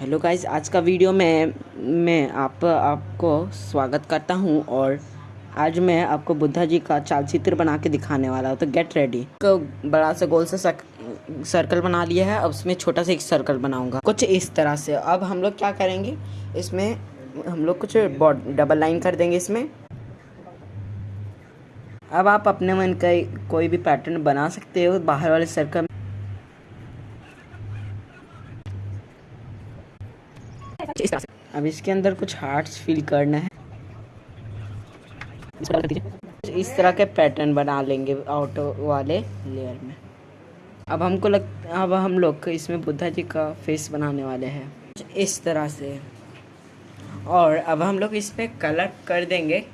Hello guys आज का video में मैं आप आपको स्वागत करता हूँ और आज मैं आपको बुद्धा जी का चाल चित्र बना के दिखाने वाला हूँ। तो गेट रेडी तो बड़ा सा गोल सा सक, सर्कल बना लिया है अब उसमें छोटा सा एक सर्कल बनाऊँगा। कुछ इस तरह से। अब हम लोग क्या करेंगे इसमें हम लोग कुछ डबल लाइन कर देंगे इसमें। अब आप अपने मन का कोई भी पैटर्न बना सकते हो बाहर वाले सर्कल अब इसके अंदर कुछ हार्ट्स फिल करना है। इस तरह के पैटर्न बना लेंगे आउटो वाले लेयर में। अब हमको लग, अब हम लोग इसमें बुद्धा जी का फेस बनाने वाले हैं। इस तरह से। और अब हम लोग इस पर कलर कर देंगे।